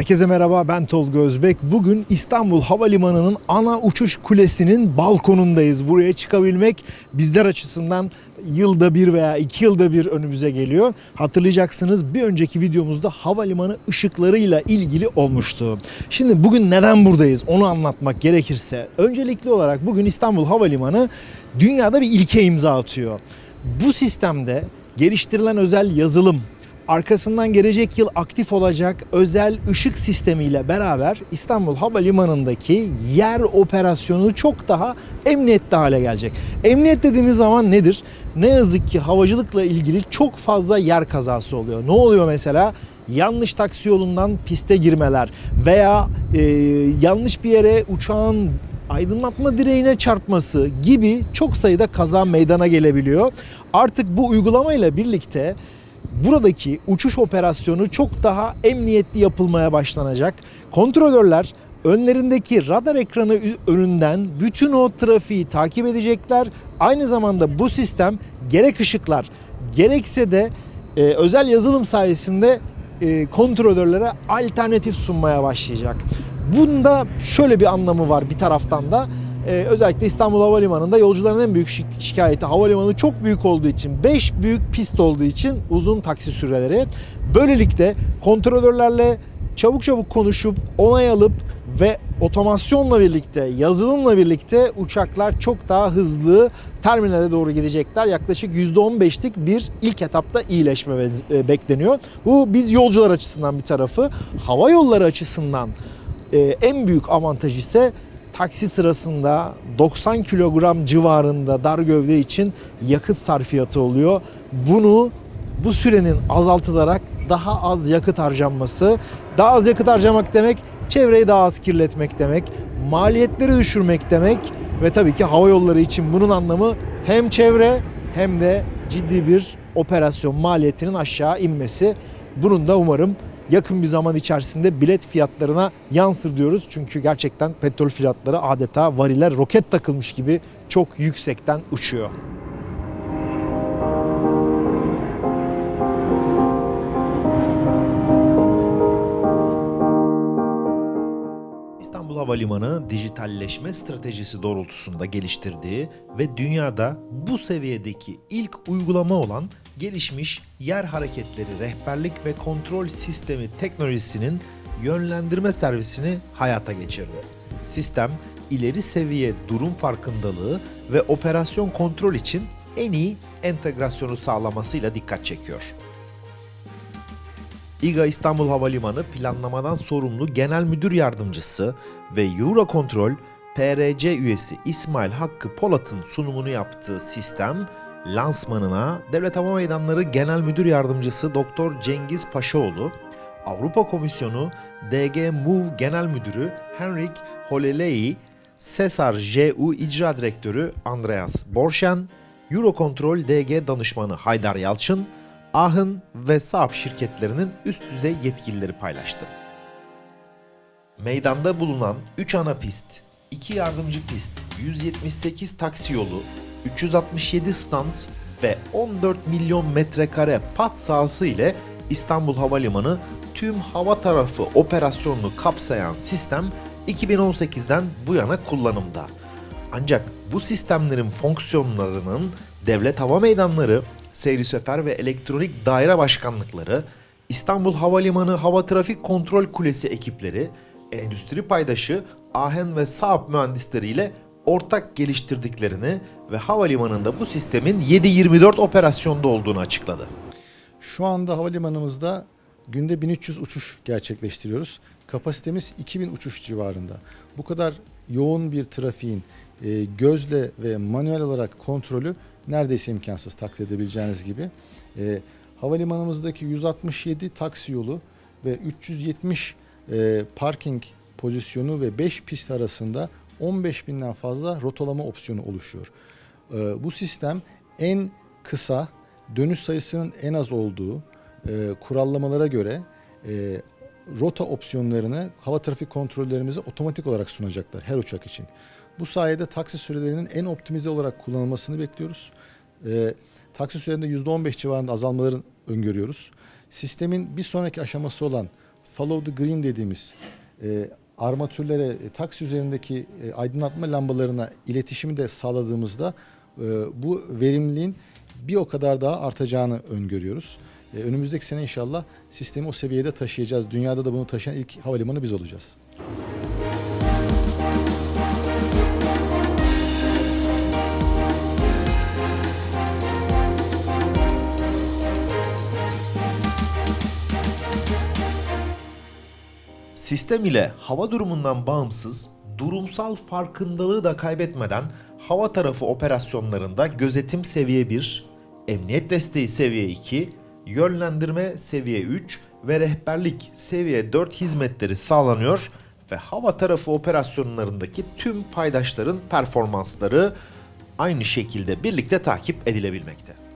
Herkese merhaba ben Tolga Özbek. Bugün İstanbul Havalimanı'nın ana uçuş kulesinin balkonundayız. Buraya çıkabilmek bizler açısından yılda bir veya iki yılda bir önümüze geliyor. Hatırlayacaksınız bir önceki videomuzda havalimanı ışıklarıyla ilgili olmuştu. Şimdi bugün neden buradayız onu anlatmak gerekirse öncelikli olarak bugün İstanbul Havalimanı dünyada bir ilke imza atıyor. Bu sistemde geliştirilen özel yazılım, arkasından gelecek yıl aktif olacak özel ışık sistemiyle beraber İstanbul Havalimanı'ndaki yer operasyonu çok daha emniyetli hale gelecek. Emniyet dediğimiz zaman nedir? Ne yazık ki havacılıkla ilgili çok fazla yer kazası oluyor. Ne oluyor mesela? Yanlış taksi yolundan piste girmeler veya e, yanlış bir yere uçağın aydınlatma direğine çarpması gibi çok sayıda kaza meydana gelebiliyor. Artık bu uygulamayla birlikte buradaki uçuş operasyonu çok daha emniyetli yapılmaya başlanacak. Kontrolörler önlerindeki radar ekranı önünden bütün o trafiği takip edecekler. Aynı zamanda bu sistem gerek ışıklar gerekse de e, özel yazılım sayesinde e, kontrolörlere alternatif sunmaya başlayacak. Bunda şöyle bir anlamı var bir taraftan da. Ee, özellikle İstanbul Havalimanı'nda yolcuların en büyük şi- şikayeti havalimanı çok büyük olduğu için 5 büyük pist olduğu için uzun taksi süreleri. Böylelikle kontrolörlerle çabuk çabuk konuşup onay alıp ve otomasyonla birlikte yazılımla birlikte uçaklar çok daha hızlı terminale doğru gidecekler. Yaklaşık %15'lik bir ilk etapta iyileşme e, bekleniyor. Bu biz yolcular açısından bir tarafı. Hava yolları açısından e, en büyük avantaj ise taksi sırasında 90 kilogram civarında dar gövde için yakıt sarfiyatı oluyor. Bunu bu sürenin azaltılarak daha az yakıt harcanması, daha az yakıt harcamak demek çevreyi daha az kirletmek demek, maliyetleri düşürmek demek ve tabii ki hava yolları için bunun anlamı hem çevre hem de ciddi bir operasyon maliyetinin aşağı inmesi. Bunun da umarım yakın bir zaman içerisinde bilet fiyatlarına yansır diyoruz. Çünkü gerçekten petrol fiyatları adeta varile roket takılmış gibi çok yüksekten uçuyor. Havalimanı dijitalleşme stratejisi doğrultusunda geliştirdiği ve dünyada bu seviyedeki ilk uygulama olan gelişmiş yer hareketleri rehberlik ve kontrol sistemi teknolojisinin yönlendirme servisini hayata geçirdi. Sistem ileri seviye durum farkındalığı ve operasyon kontrol için en iyi entegrasyonu sağlamasıyla dikkat çekiyor. İGA İstanbul Havalimanı planlamadan sorumlu Genel Müdür Yardımcısı ve Eurocontrol PRC üyesi İsmail Hakkı Polat'ın sunumunu yaptığı sistem lansmanına Devlet Hava Meydanları Genel Müdür Yardımcısı Doktor Cengiz Paşaoğlu, Avrupa Komisyonu DG MOVE Genel Müdürü Henrik Holelei, Sesar JU İcra Direktörü Andreas Borşen, Eurocontrol DG Danışmanı Haydar Yalçın, Ahın ve Saaf şirketlerinin üst düzey yetkilileri paylaştı. Meydanda bulunan 3 ana pist, 2 yardımcı pist, 178 taksi yolu, 367 stand ve 14 milyon metrekare pat sahası ile İstanbul Havalimanı tüm hava tarafı operasyonunu kapsayan sistem 2018'den bu yana kullanımda. Ancak bu sistemlerin fonksiyonlarının devlet hava meydanları, seyri sefer ve elektronik daire başkanlıkları, İstanbul Havalimanı Hava Trafik Kontrol Kulesi ekipleri, endüstri paydaşı Ahen ve Saab mühendisleriyle ortak geliştirdiklerini ve havalimanında bu sistemin 7-24 operasyonda olduğunu açıkladı. Şu anda havalimanımızda günde 1300 uçuş gerçekleştiriyoruz. Kapasitemiz 2000 uçuş civarında. Bu kadar yoğun bir trafiğin e, gözle ve manuel olarak kontrolü neredeyse imkansız taklit edebileceğiniz gibi. E, havalimanımızdaki 167 taksi yolu ve 370 e, parking pozisyonu ve 5 pist arasında 15 binden fazla rotalama opsiyonu oluşuyor. Bu sistem en kısa dönüş sayısının en az olduğu kurallamalara göre rota opsiyonlarını hava trafik kontrollerimize otomatik olarak sunacaklar her uçak için. Bu sayede taksi sürelerinin en optimize olarak kullanılmasını bekliyoruz. E, taksi sürelerinde %15 civarında azalmaların öngörüyoruz. Sistemin bir sonraki aşaması olan follow the green dediğimiz e, armatürlere, e, taksi üzerindeki e, aydınlatma lambalarına iletişimi de sağladığımızda e, bu verimliliğin bir o kadar daha artacağını öngörüyoruz. E, önümüzdeki sene inşallah sistemi o seviyede taşıyacağız. Dünyada da bunu taşıyan ilk havalimanı biz olacağız. Sistem ile hava durumundan bağımsız, durumsal farkındalığı da kaybetmeden hava tarafı operasyonlarında gözetim seviye 1, emniyet desteği seviye 2, yönlendirme seviye 3 ve rehberlik seviye 4 hizmetleri sağlanıyor ve hava tarafı operasyonlarındaki tüm paydaşların performansları aynı şekilde birlikte takip edilebilmekte.